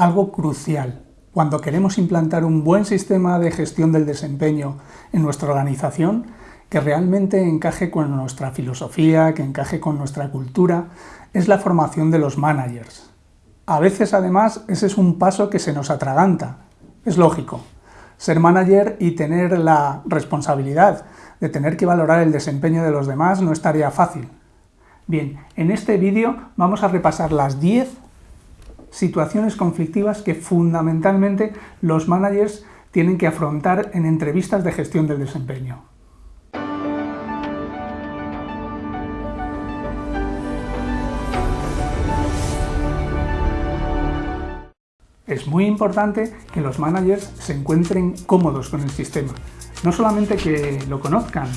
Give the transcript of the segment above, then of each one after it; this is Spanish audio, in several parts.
algo crucial cuando queremos implantar un buen sistema de gestión del desempeño en nuestra organización que realmente encaje con nuestra filosofía, que encaje con nuestra cultura, es la formación de los managers. A veces, además, ese es un paso que se nos atraganta. Es lógico. Ser manager y tener la responsabilidad de tener que valorar el desempeño de los demás no estaría fácil. Bien, en este vídeo vamos a repasar las 10 situaciones conflictivas que fundamentalmente los managers tienen que afrontar en entrevistas de gestión del desempeño. Es muy importante que los managers se encuentren cómodos con el sistema, no solamente que lo conozcan,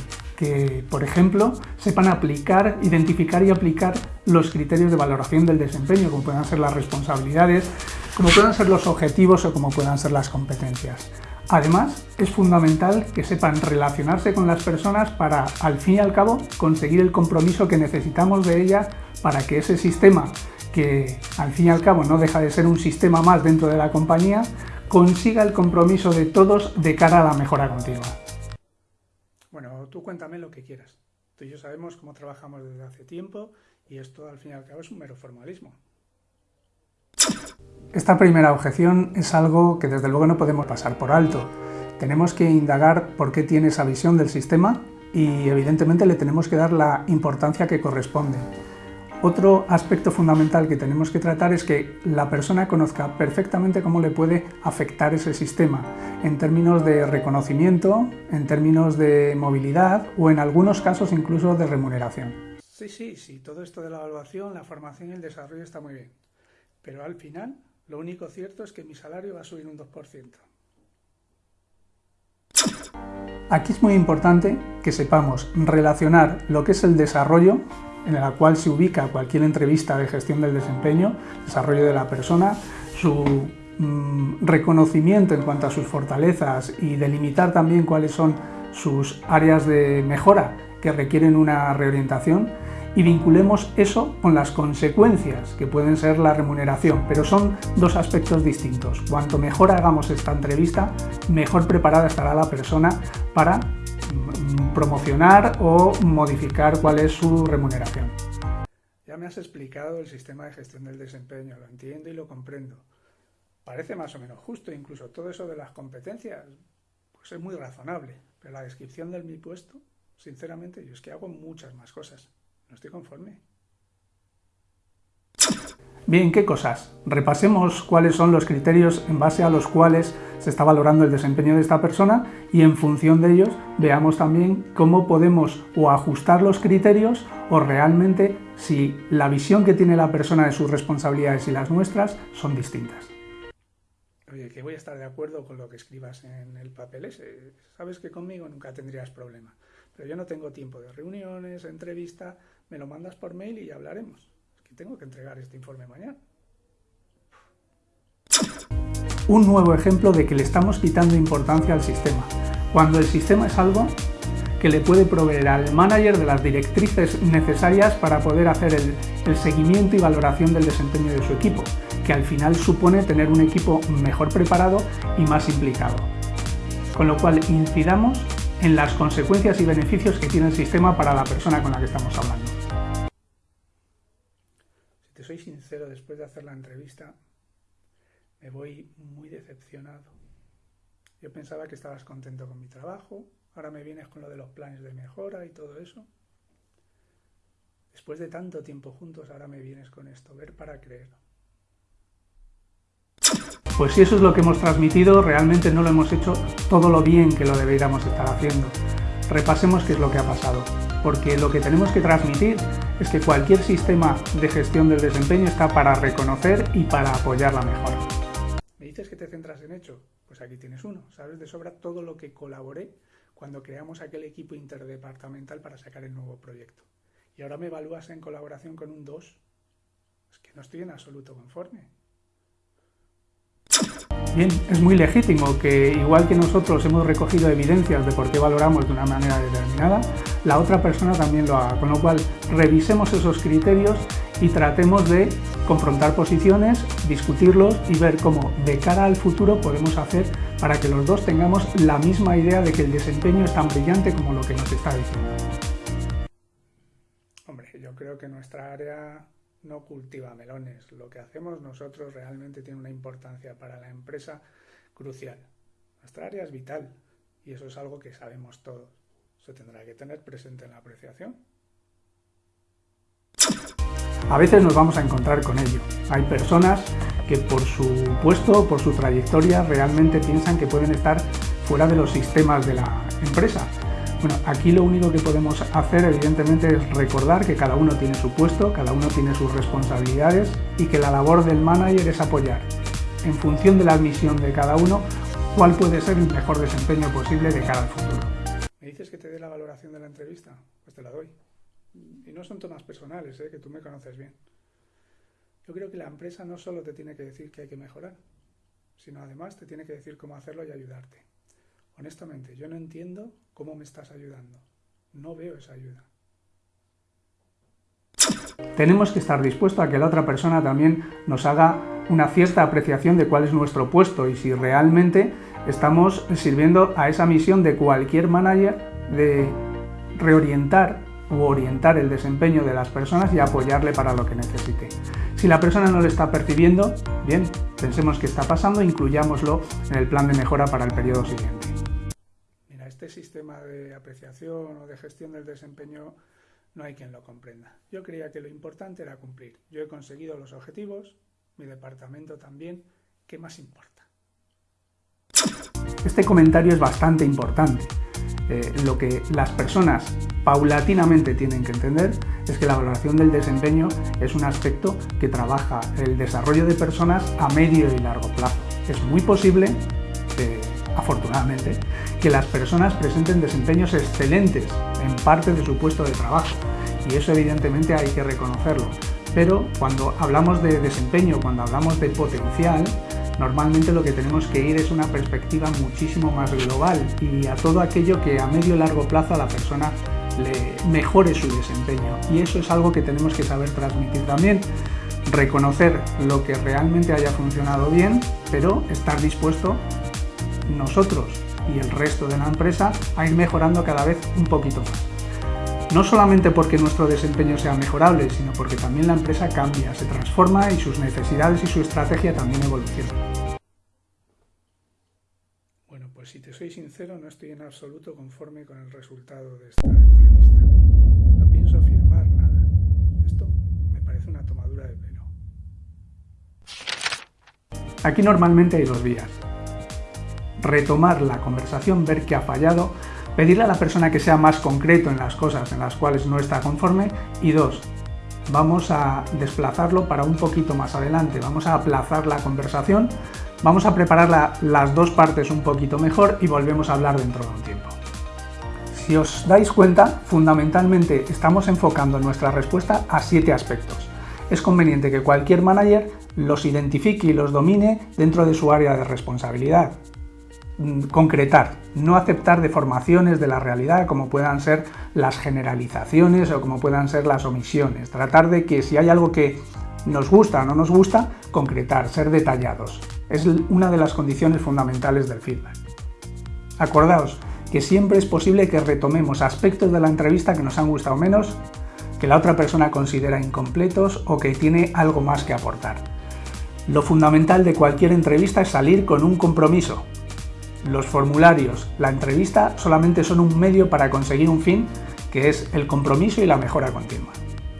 que, por ejemplo, sepan aplicar, identificar y aplicar los criterios de valoración del desempeño, como puedan ser las responsabilidades, como puedan ser los objetivos o como puedan ser las competencias. Además, es fundamental que sepan relacionarse con las personas para, al fin y al cabo, conseguir el compromiso que necesitamos de ellas para que ese sistema, que al fin y al cabo no deja de ser un sistema más dentro de la compañía, consiga el compromiso de todos de cara a la mejora continua. Bueno, tú cuéntame lo que quieras. Tú y yo sabemos cómo trabajamos desde hace tiempo y esto al fin y al cabo es un mero formalismo. Esta primera objeción es algo que desde luego no podemos pasar por alto. Tenemos que indagar por qué tiene esa visión del sistema y evidentemente le tenemos que dar la importancia que corresponde. Otro aspecto fundamental que tenemos que tratar es que la persona conozca perfectamente cómo le puede afectar ese sistema, en términos de reconocimiento, en términos de movilidad o en algunos casos incluso de remuneración. Sí, sí, sí, todo esto de la evaluación, la formación y el desarrollo está muy bien, pero al final lo único cierto es que mi salario va a subir un 2%. Aquí es muy importante que sepamos relacionar lo que es el desarrollo en la cual se ubica cualquier entrevista de gestión del desempeño, desarrollo de la persona, su mm, reconocimiento en cuanto a sus fortalezas y delimitar también cuáles son sus áreas de mejora que requieren una reorientación y vinculemos eso con las consecuencias que pueden ser la remuneración, pero son dos aspectos distintos. Cuanto mejor hagamos esta entrevista, mejor preparada estará la persona para promocionar o modificar cuál es su remuneración. Ya me has explicado el sistema de gestión del desempeño, lo entiendo y lo comprendo. Parece más o menos justo, incluso todo eso de las competencias, pues es muy razonable. Pero la descripción de mi puesto, sinceramente, yo es que hago muchas más cosas. No estoy conforme. Bien, ¿qué cosas? Repasemos cuáles son los criterios en base a los cuales se está valorando el desempeño de esta persona y en función de ellos veamos también cómo podemos o ajustar los criterios o realmente si la visión que tiene la persona de sus responsabilidades y las nuestras son distintas. Oye, que voy a estar de acuerdo con lo que escribas en el papel ese. Sabes que conmigo nunca tendrías problema. Pero yo no tengo tiempo de reuniones, entrevista, me lo mandas por mail y ya hablaremos tengo que entregar este informe mañana. Un nuevo ejemplo de que le estamos quitando importancia al sistema, cuando el sistema es algo que le puede proveer al manager de las directrices necesarias para poder hacer el, el, seguimiento y valoración del desempeño de su equipo, que al final supone tener un equipo mejor preparado y más implicado. Con lo cual incidamos en las consecuencias y beneficios que tiene el sistema para la persona con la que estamos hablando sincero, después de hacer la entrevista, me voy muy decepcionado. Yo pensaba que estabas contento con mi trabajo, ahora me vienes con lo de los planes de mejora y todo eso. Después de tanto tiempo juntos, ahora me vienes con esto, ver para creer. Pues si eso es lo que hemos transmitido, realmente no lo hemos hecho todo lo bien que lo deberíamos estar haciendo. Repasemos qué es lo que ha pasado porque lo que tenemos que transmitir es que cualquier sistema de gestión del desempeño está para reconocer y para apoyar la mejora. ¿Me dices que te centras en hecho? Pues aquí tienes uno. Sabes de sobra todo lo que colaboré cuando creamos aquel equipo interdepartamental para sacar el nuevo proyecto. Y ahora me evalúas en colaboración con un 2. Es que no estoy en absoluto conforme. Bien, es muy legítimo que, igual que nosotros hemos recogido evidencias de por qué valoramos de una manera determinada, la otra persona también lo haga, con lo cual revisemos esos criterios y tratemos de confrontar posiciones, discutirlos y ver cómo de cara al futuro podemos hacer para que los dos tengamos la misma idea de que el desempeño es tan brillante como lo que nos está diciendo. Hombre, yo creo que nuestra área no cultiva melones. Lo que hacemos nosotros realmente tiene una importancia para la empresa crucial. Nuestra área es vital y eso es algo que sabemos todos. Se tendrá que tener presente en la apreciación. A veces nos vamos a encontrar con ello. Hay personas que por su puesto, por su trayectoria, realmente piensan que pueden estar fuera de los sistemas de la empresa. Bueno, aquí lo único que podemos hacer evidentemente es recordar que cada uno tiene su puesto, cada uno tiene sus responsabilidades y que la labor del manager es apoyar, en función de la misión de cada uno, cuál puede ser el mejor desempeño posible de cara al futuro. ¿Me dices que te dé la valoración de la entrevista? Pues te la doy. Y no son temas personales, ¿eh? que tú me conoces bien. Yo creo que la empresa no solo te tiene que decir que hay que mejorar, sino además te tiene que decir cómo hacerlo y ayudarte. Honestamente, yo no entiendo cómo me estás ayudando. No veo esa ayuda. Tenemos que estar dispuestos a que la otra persona también nos haga una cierta apreciación de cuál es nuestro puesto y si realmente estamos sirviendo a esa misión de cualquier manager de reorientar u orientar el desempeño de las personas y apoyarle para lo que necesite. Si la persona no lo está percibiendo, bien, pensemos qué está pasando incluyámoslo en el plan de mejora para el periodo siguiente. Este sistema de apreciación o de gestión del desempeño no hay quien lo comprenda. Yo creía que lo importante era cumplir. Yo he conseguido los objetivos, mi departamento también. ¿Qué más importa? Este comentario es bastante importante. Eh, lo que las personas paulatinamente tienen que entender es que la valoración del desempeño es un aspecto que trabaja el desarrollo de personas a medio y largo plazo. Es muy posible, afortunadamente, que las personas presenten desempeños excelentes en parte de su puesto de trabajo y eso evidentemente hay que reconocerlo. Pero cuando hablamos de desempeño, cuando hablamos de potencial, normalmente lo que tenemos que ir es una perspectiva muchísimo más global y a todo aquello que a medio y largo plazo a la persona le mejore su desempeño. Y eso es algo que tenemos que saber transmitir también. Reconocer lo que realmente haya funcionado bien, pero estar dispuesto nosotros y el resto de la empresa a ir mejorando cada vez un poquito más. No solamente porque nuestro desempeño sea mejorable, sino porque también la empresa cambia, se transforma y sus necesidades y su estrategia también evolucionan. Bueno, pues si te soy sincero, no estoy en absoluto conforme con el resultado de esta entrevista. No pienso afirmar nada. Esto me parece una tomadura de pelo. Aquí normalmente hay dos vías. Retomar la conversación, ver qué ha fallado pedirle a la persona que sea más concreto en las cosas en las cuales no está conforme y dos, vamos a desplazarlo para un poquito más adelante, vamos a aplazar la conversación, vamos a preparar las dos partes un poquito mejor y volvemos a hablar dentro de un tiempo. Si os dais cuenta, fundamentalmente estamos enfocando nuestra respuesta a siete aspectos. Es conveniente que cualquier manager los identifique y los domine dentro de su área de responsabilidad. Mm, concretar, no aceptar deformaciones de la realidad como puedan ser las generalizaciones o como puedan ser las omisiones. Tratar de que si hay algo que nos gusta o no nos gusta, concretar, ser detallados. Es una de las condiciones fundamentales del feedback. Acordaos que siempre es posible que retomemos aspectos de la entrevista que nos han gustado menos, que la otra persona considera incompletos o que tiene algo más que aportar. Lo fundamental de cualquier entrevista es salir con un compromiso, los formularios, la entrevista solamente son un medio para conseguir un fin que es el compromiso y la mejora continua.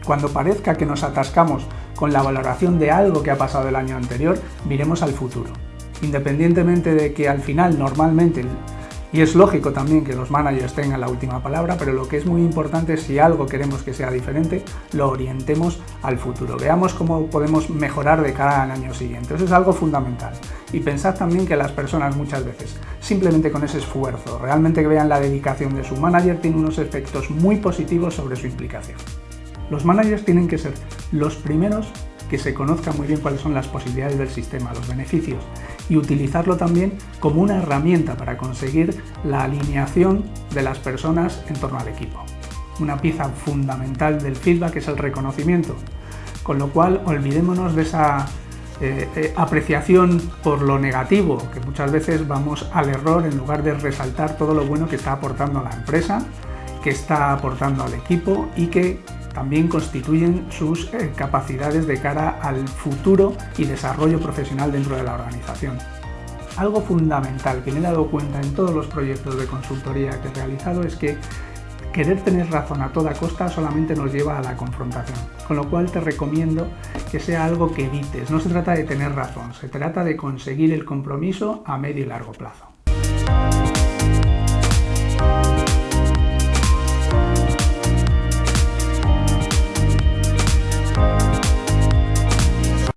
Cuando parezca que nos atascamos con la valoración de algo que ha pasado el año anterior, miremos al futuro. Independientemente de que al final normalmente y es lógico también que los managers tengan la última palabra, pero lo que es muy importante si algo queremos que sea diferente, lo orientemos al futuro. Veamos cómo podemos mejorar de cara al año siguiente. Eso es algo fundamental. Y pensad también que las personas muchas veces, simplemente con ese esfuerzo, realmente que vean la dedicación de su manager, tiene unos efectos muy positivos sobre su implicación. Los managers tienen que ser los primeros que se conozca muy bien cuáles son las posibilidades del sistema, los beneficios, y utilizarlo también como una herramienta para conseguir la alineación de las personas en torno al equipo. Una pieza fundamental del feedback es el reconocimiento. Con lo cual, olvidémonos de esa eh, eh, apreciación por lo negativo, que muchas veces vamos al error en lugar de resaltar todo lo bueno que está aportando la empresa, que está aportando al equipo y que también constituyen sus eh, capacidades de cara al futuro y desarrollo profesional dentro de la organización. Algo fundamental que me he dado cuenta en todos los proyectos de consultoría que he realizado es que querer tener razón a toda costa solamente nos lleva a la confrontación, con lo cual te recomiendo que sea algo que evites. No se trata de tener razón, se trata de conseguir el compromiso a medio y largo plazo.